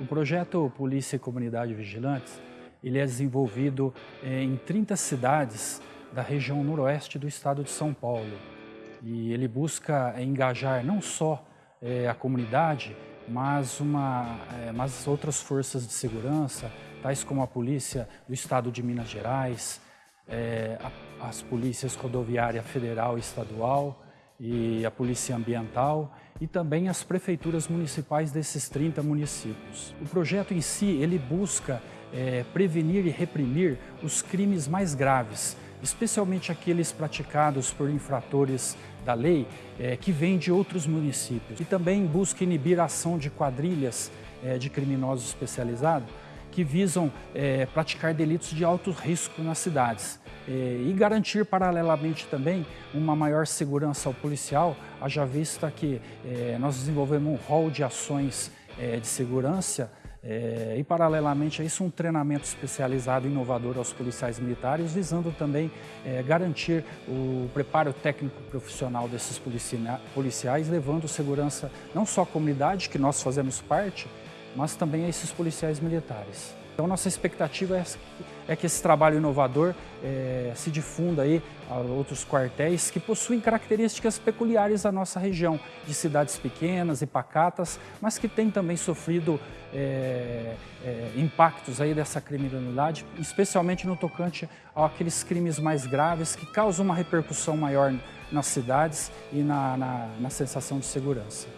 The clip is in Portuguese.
O projeto Polícia e Comunidade Vigilantes ele é desenvolvido eh, em 30 cidades da região noroeste do estado de São Paulo. E ele busca engajar não só eh, a comunidade, mas, uma, eh, mas outras forças de segurança, tais como a Polícia do Estado de Minas Gerais, as polícias rodoviária federal e estadual, e a Polícia Ambiental e também as prefeituras municipais desses 30 municípios. O projeto em si, ele busca é, prevenir e reprimir os crimes mais graves, especialmente aqueles praticados por infratores da lei é, que vêm de outros municípios. E também busca inibir a ação de quadrilhas é, de criminosos especializados que visam é, praticar delitos de alto risco nas cidades e garantir paralelamente também uma maior segurança ao policial, haja vista que é, nós desenvolvemos um rol de ações é, de segurança e, paralelamente a isso, um treinamento especializado e inovador aos policiais militares, visando também garantir o preparo técnico profissional desses policiais, levando segurança não só à comunidade, que nós fazemos parte, mas também a esses policiais militares. Então nossa expectativa é, é que esse trabalho inovador é, se difunda aí a outros quartéis que possuem características peculiares da nossa região, de cidades pequenas e pacatas, mas que têm também sofrido é, impactos aí dessa criminalidade, especialmente no tocante àqueles crimes mais graves que causam uma repercussão maior nas cidades e na, na, na sensação de segurança.